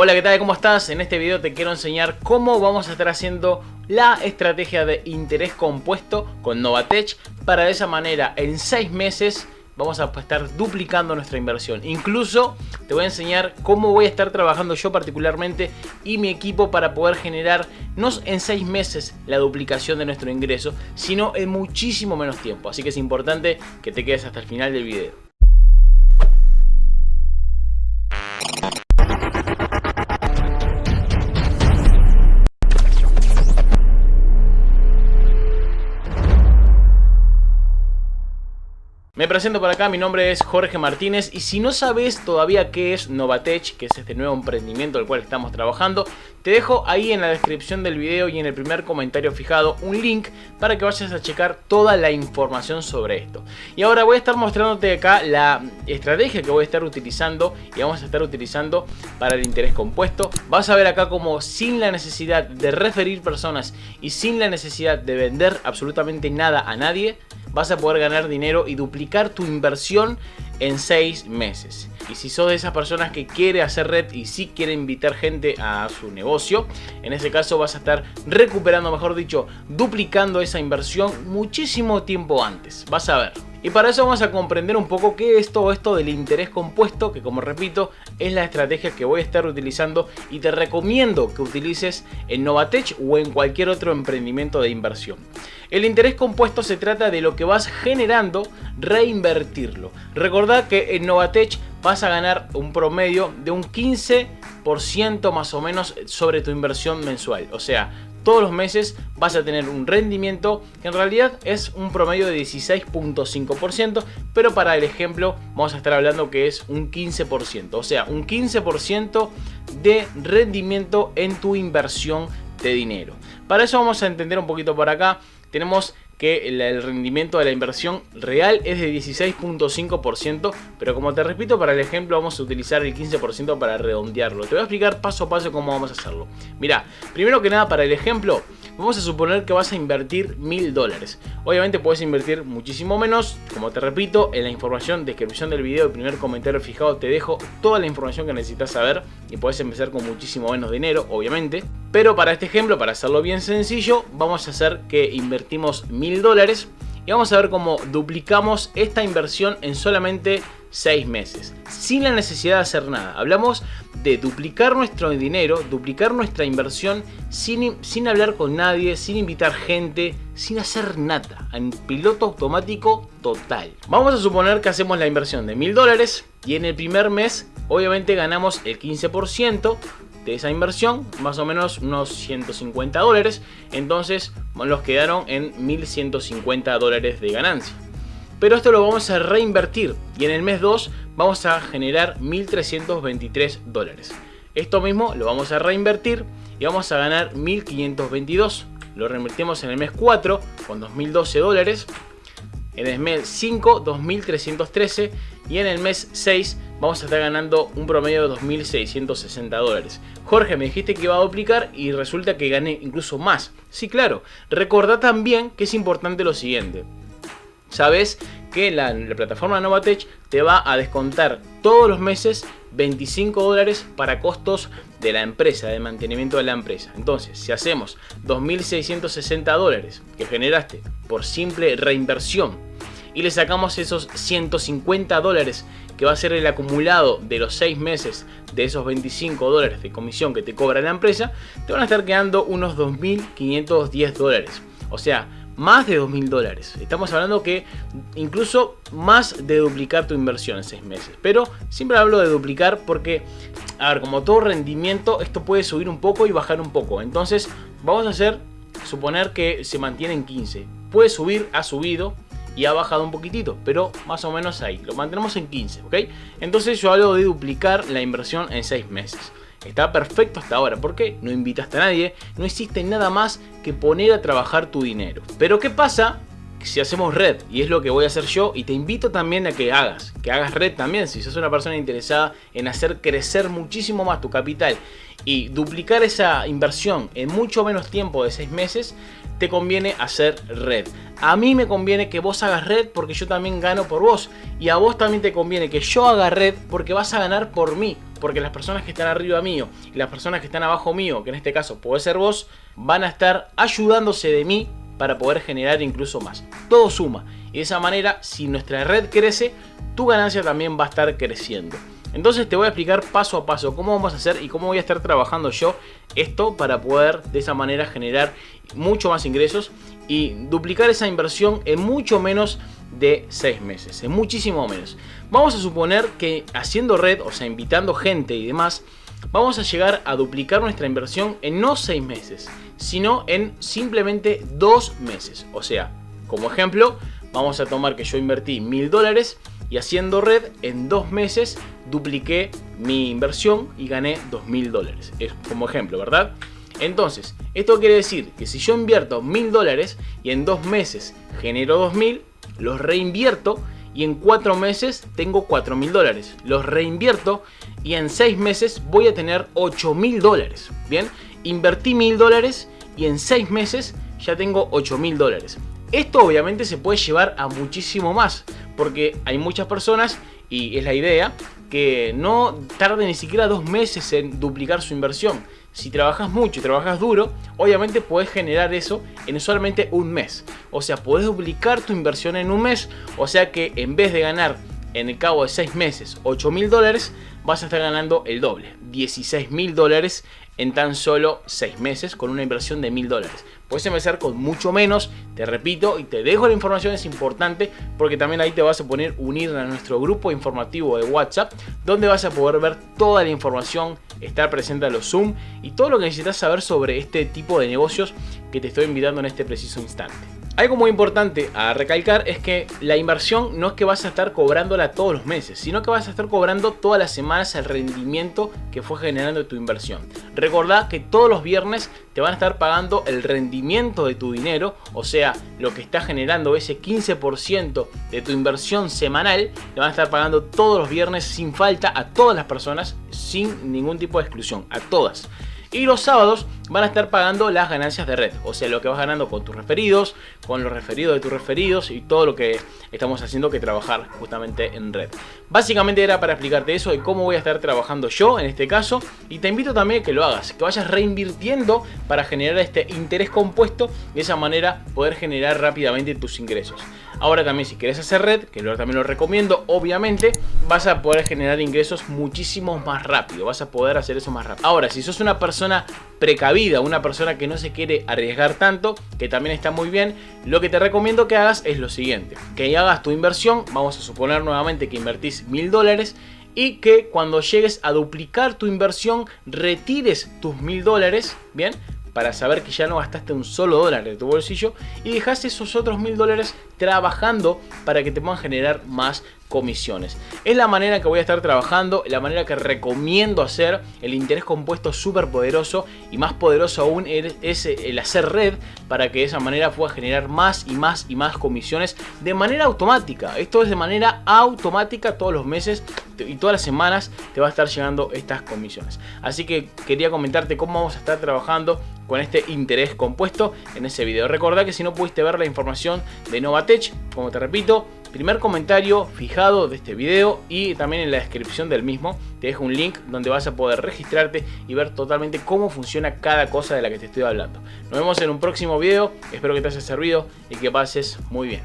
Hola, ¿qué tal? ¿Cómo estás? En este video te quiero enseñar cómo vamos a estar haciendo la estrategia de interés compuesto con Novatech para de esa manera en 6 meses vamos a estar duplicando nuestra inversión. Incluso te voy a enseñar cómo voy a estar trabajando yo particularmente y mi equipo para poder generar no en 6 meses la duplicación de nuestro ingreso, sino en muchísimo menos tiempo. Así que es importante que te quedes hasta el final del video. Me presento por acá, mi nombre es Jorge Martínez y si no sabes todavía qué es Novatech, que es este nuevo emprendimiento al cual estamos trabajando, te dejo ahí en la descripción del video y en el primer comentario fijado un link para que vayas a checar toda la información sobre esto. Y ahora voy a estar mostrándote acá la estrategia que voy a estar utilizando y vamos a estar utilizando para el interés compuesto. Vas a ver acá como sin la necesidad de referir personas y sin la necesidad de vender absolutamente nada a nadie, vas a poder ganar dinero y duplicar tu inversión en 6 meses. Y si sos de esas personas que quiere hacer red y sí quiere invitar gente a su negocio, en ese caso vas a estar recuperando, mejor dicho, duplicando esa inversión muchísimo tiempo antes. Vas a ver. Y para eso vamos a comprender un poco qué es todo esto del interés compuesto, que como repito, es la estrategia que voy a estar utilizando y te recomiendo que utilices en Novatech o en cualquier otro emprendimiento de inversión. El interés compuesto se trata de lo que vas generando, reinvertirlo. Recordad que en Novatech vas a ganar un promedio de un 15% más o menos sobre tu inversión mensual. O sea, todos los meses vas a tener un rendimiento que en realidad es un promedio de 16.5%, pero para el ejemplo vamos a estar hablando que es un 15%, o sea, un 15% de rendimiento en tu inversión de dinero. Para eso vamos a entender un poquito por acá, tenemos que el, rendimiento de la inversión real es de 16.5%, pero como te repito, para el ejemplo vamos a utilizar el 15% para redondearlo. Te voy a explicar paso a paso cómo vamos a hacerlo. Mira, primero que nada para el ejemplo, Vamos a suponer que vas a invertir mil dólares. Obviamente puedes invertir muchísimo menos. Como te repito, en la información, descripción del video, el primer comentario fijado, te dejo toda la información que necesitas saber. Y puedes empezar con muchísimo menos dinero, obviamente. Pero para este ejemplo, para hacerlo bien sencillo, vamos a hacer que invertimos mil dólares. Y vamos a ver cómo duplicamos esta inversión en solamente 6 meses, sin la necesidad de hacer nada. Hablamos de duplicar nuestro dinero, duplicar nuestra inversión sin, sin hablar con nadie, sin invitar gente, sin hacer nada, en piloto automático total. Vamos a suponer que hacemos la inversión de mil dólares y en el primer mes obviamente ganamos el 15% de esa inversión, más o menos unos 150 dólares, entonces nos quedaron en 1150 dólares de ganancia pero esto lo vamos a reinvertir y en el mes 2 vamos a generar 1.323 dólares. Esto mismo lo vamos a reinvertir y vamos a ganar 1.522. Lo reinvertimos en el mes 4 con 2.012 dólares. En el mes 5, 2.313. Y en el mes 6 vamos a estar ganando un promedio de 2.660 dólares. Jorge, me dijiste que iba a duplicar y resulta que gané incluso más. Sí, claro. Recordá también que es importante lo siguiente sabes que la, plataforma Novatech te va a descontar todos los meses 25 dólares para costos de la empresa, de mantenimiento de la empresa. Entonces, si hacemos 2.660 dólares que generaste por simple reinversión y le sacamos esos 150 dólares que va a ser el acumulado de los 6 meses de esos 25 dólares de comisión que te cobra la empresa, te van a estar quedando unos 2.510 dólares. O sea, más de 2.000 dólares. Estamos hablando que incluso más de duplicar tu inversión en 6 meses. Pero siempre hablo de duplicar porque, a ver, como todo rendimiento, esto puede subir un poco y bajar un poco. Entonces, vamos a hacer, suponer que se mantiene en 15. Puede subir, ha subido, y ha bajado un poquitito, pero más o menos ahí, lo mantenemos en 15, ¿ok? Entonces yo hablo de duplicar la inversión en 6 meses. Está perfecto hasta ahora, porque no invitaste a nadie, no existe nada más que poner a trabajar tu dinero. Pero ¿qué pasa si hacemos red? Y es lo que voy a hacer yo y te invito también a que hagas, que hagas red también si sos una persona interesada en hacer crecer muchísimo más tu capital y duplicar esa inversión en mucho menos tiempo de 6 meses, te conviene hacer red. A mí me conviene que vos hagas red porque yo también gano por vos. Y a vos también te conviene que yo haga red porque vas a ganar por mí. Porque las personas que están arriba mío y las personas que están abajo mío, que en este caso puede ser vos, van a estar ayudándose de mí para poder generar incluso más. Todo suma. Y de esa manera, si nuestra red crece, tu ganancia también va a estar creciendo. Entonces te voy a explicar paso a paso cómo vamos a hacer y cómo voy a estar trabajando yo esto para poder de esa manera generar mucho más ingresos y duplicar esa inversión en mucho menos de 6 meses, en muchísimo menos. Vamos a suponer que haciendo red, o sea, invitando gente y demás, vamos a llegar a duplicar nuestra inversión en no 6 meses, sino en simplemente 2 meses. O sea, como ejemplo, vamos a tomar que yo invertí 1000 dólares y haciendo red en dos meses dupliqué mi inversión y gané 2.000 dólares. Es como ejemplo, ¿verdad? Entonces, esto quiere decir que si yo invierto 1.000 dólares y en dos meses genero 2.000, los reinvierto y en cuatro meses tengo 4.000 dólares. Los reinvierto y en seis meses voy a tener 8.000 dólares. Bien, invertí 1.000 dólares y en seis meses ya tengo 8.000 dólares. Esto obviamente se puede llevar a muchísimo más, porque hay muchas personas, y es la idea, que no tarden ni siquiera dos meses en duplicar su inversión. Si trabajas mucho y trabajas duro, obviamente puedes generar eso en solamente un mes. O sea, puedes duplicar tu inversión en un mes, o sea que en vez de ganar en el cabo de 6 meses 8 mil dólares, vas a estar ganando el doble, 16 mil dólares en tan solo 6 meses con una inversión de mil dólares. Puedes empezar con mucho menos, te repito, y te dejo la información, es importante porque también ahí te vas a poner unir a nuestro grupo informativo de WhatsApp, donde vas a poder ver toda la información, estar presente a los Zoom y todo lo que necesitas saber sobre este tipo de negocios que te estoy invitando en este preciso instante. Algo muy importante a recalcar es que la inversión no es que vas a estar cobrándola todos los meses, sino que vas a estar cobrando todas las semanas el rendimiento que fue generando tu inversión. Recordá que todos los viernes te van a estar pagando el rendimiento de tu dinero, o sea, lo que está generando ese 15% de tu inversión semanal, te van a estar pagando todos los viernes sin falta a todas las personas, sin ningún tipo de exclusión, a todas. Y los sábados van a estar pagando las ganancias de red. O sea, lo que vas ganando con tus referidos, con los referidos de tus referidos y todo lo que estamos haciendo que trabajar justamente en red. Básicamente era para explicarte eso y cómo voy a estar trabajando yo en este caso. Y te invito también a que lo hagas, que vayas reinvirtiendo para generar este interés compuesto. De esa manera poder generar rápidamente tus ingresos. Ahora también si quieres hacer red, que yo también lo recomiendo, obviamente vas a poder generar ingresos muchísimo más rápido. Vas a poder hacer eso más rápido. Ahora, si sos una persona precavida, una persona que no se quiere arriesgar tanto, que también está muy bien, lo que te recomiendo que hagas es lo siguiente. Que hagas tu inversión, vamos a suponer nuevamente que invertís mil dólares y que cuando llegues a duplicar tu inversión retires tus mil dólares, ¿bien? Para saber que ya no gastaste un solo dólar de tu bolsillo y dejaste esos otros mil dólares trabajando para que te puedan generar más comisiones. Es la manera que voy a estar trabajando, la manera que recomiendo hacer. El interés compuesto súper poderoso y más poderoso aún es el hacer red para que de esa manera pueda generar más y más y más comisiones de manera automática. Esto es de manera automática todos los meses y todas las semanas te va a estar llegando estas comisiones. Así que quería comentarte cómo vamos a estar trabajando con este interés compuesto en ese video. Recordá que si no pudiste ver la información de Novatech, como te repito, primer comentario fijado de este video y también en la descripción del mismo te dejo un link donde vas a poder registrarte y ver totalmente cómo funciona cada cosa de la que te estoy hablando. Nos vemos en un próximo video, espero que te haya servido y que pases muy bien.